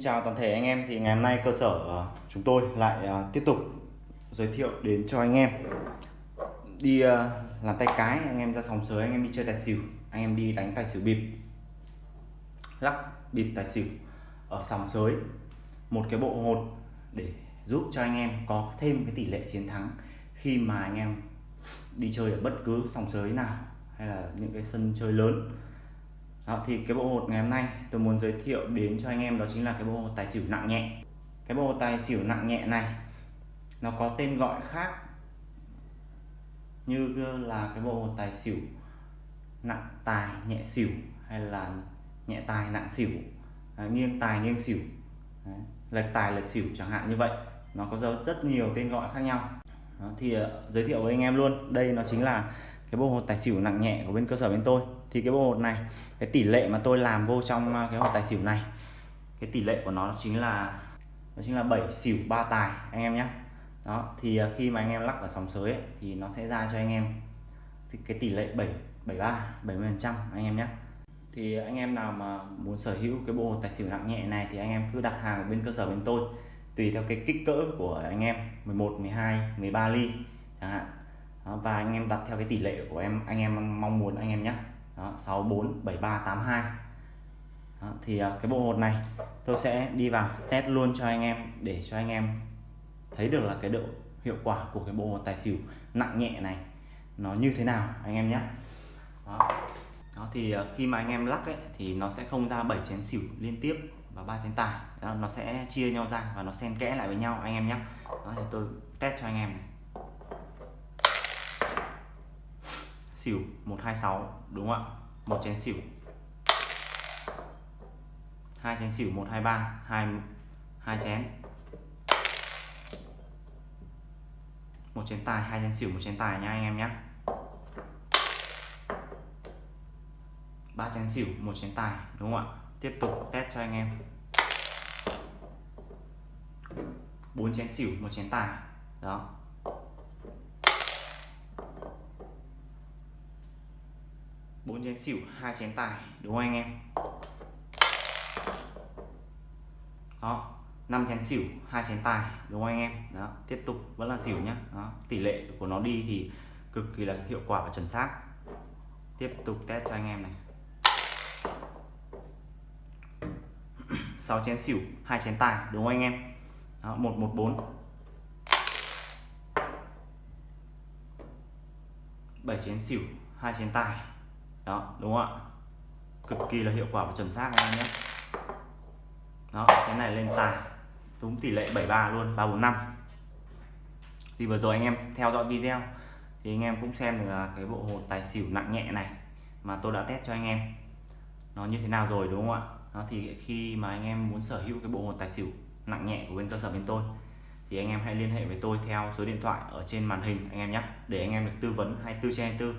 Xin chào toàn thể anh em, thì ngày hôm nay cơ sở ờ, chúng tôi lại ờ, tiếp tục giới thiệu đến cho anh em. Đi ờ, làm tay cái, anh em ra sòng sới, anh em đi chơi tài xỉu, anh em đi đánh tài xỉu bịp. Lắc bịp tài xỉu ở sòng sới, một cái bộ hột để giúp cho anh em có thêm cái tỷ lệ chiến thắng khi mà anh em đi chơi ở bất cứ sòng sới nào hay là những cái sân chơi lớn đó, thì cái bộ hột ngày hôm nay tôi muốn giới thiệu đến cho anh em đó chính là cái bộ hột tài xỉu nặng nhẹ. Cái bộ hột tài xỉu nặng nhẹ này nó có tên gọi khác như là cái bộ hột tài xỉu nặng tài nhẹ xỉu hay là nhẹ tài nặng xỉu. À, nghiêng tài nghiêng xỉu. Đấy, lệch tài lệch xỉu chẳng hạn như vậy. Nó có rất nhiều tên gọi khác nhau. Đó, thì uh, giới thiệu với anh em luôn. Đây nó chính là cái bộ hột tài xỉu nặng nhẹ của bên cơ sở bên tôi. Thì cái bộ hột này cái tỷ lệ mà tôi làm vô trong à, cái hột tài xỉu này cái tỷ lệ của nó chính là nó chính là 7 xỉu ba tài anh em nhé đó thì à, khi mà anh em lắc ở sóng sới ấy, thì nó sẽ ra cho anh em thì cái tỷ lệ 7 73 70 phần trăm anh em nhé thì anh em nào mà muốn sở hữu cái bộ tài xỉu nặng nhẹ này thì anh em cứ đặt hàng ở bên cơ sở bên tôi tùy theo cái kích cỡ của anh em 11 12 13 ly chẳng hạn đó, và anh em đặt theo cái tỷ lệ của em anh em mong muốn anh em nhé. Đó, 64 73 82 đó, thì à, cái bộ hột này tôi sẽ đi vào test luôn cho anh em để cho anh em thấy được là cái độ hiệu quả của cái bộ hột tài xỉu nặng nhẹ này nó như thế nào anh em nhé. Đó. đó thì à, khi mà anh em lắc ấy thì nó sẽ không ra 7 chén xỉu liên tiếp và ba chén tài. Đó, nó sẽ chia nhau ra và nó xen kẽ lại với nhau anh em nhé. Đó thì tôi test cho anh em này. Xỉu 126 đúng không ạ? Một chén xỉu. Hai chén xỉu 123 hai hai chén. Một chén tài, hai chén xỉu, một chén tài nha anh em nhé ba chén xỉu, một chén tài, đúng không ạ? Tiếp tục test cho anh em. Bốn chén xỉu, một chén tài. Đó. Bốn chén xỉu hai chén tài đúng không anh em? Đó 5 chén xỉu hai chén tài đúng không anh em? Đó tiếp tục vẫn là xỉu nhá. Đó tỷ lệ của nó đi thì cực kỳ là hiệu quả và chuẩn xác. Tiếp tục test cho anh em này. 6 chén xỉu hai chén tài đúng không anh em? Đó, 114 7 chén xỉu hai chén tài đó, đúng không ạ? Cực kỳ là hiệu quả và chuẩn xác anh em nhé. Đó, chén này lên tài, đúng tỷ lệ 73 luôn 345 thì vừa rồi anh em theo dõi video, thì anh em cũng xem được là cái bộ hột tài xỉu nặng nhẹ này mà tôi đã test cho anh em. Nó như thế nào rồi, đúng không ạ? Nó thì khi mà anh em muốn sở hữu cái bộ hột tài xỉu nặng nhẹ của bên cơ sở bên tôi, thì anh em hãy liên hệ với tôi theo số điện thoại ở trên màn hình anh em nhé, để anh em được tư vấn 24 trên 24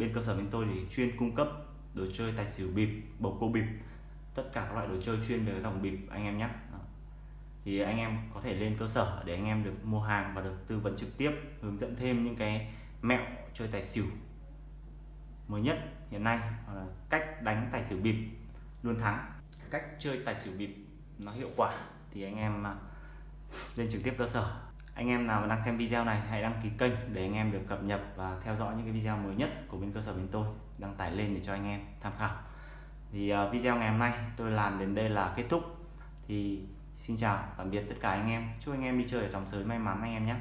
bên cơ sở bên tôi thì chuyên cung cấp đồ chơi tài xỉu bịp, bầu cua bịp. Tất cả các loại đồ chơi chuyên về dòng bịp anh em nhé. Thì anh em có thể lên cơ sở để anh em được mua hàng và được tư vấn trực tiếp, hướng dẫn thêm những cái mẹo chơi tài xỉu mới nhất hiện nay. Cách đánh tài xỉu bịp luôn thắng. Cách chơi tài xỉu bịp nó hiệu quả thì anh em à, lên trực tiếp cơ sở anh em nào đang xem video này hãy đăng ký kênh để anh em được cập nhật và theo dõi những cái video mới nhất của bên cơ sở bên tôi. Đăng tải lên để cho anh em tham khảo. Thì uh, video ngày hôm nay tôi làm đến đây là kết thúc. Thì xin chào tạm biệt tất cả anh em. Chúc anh em đi chơi ở dòng sới may mắn anh em nhé.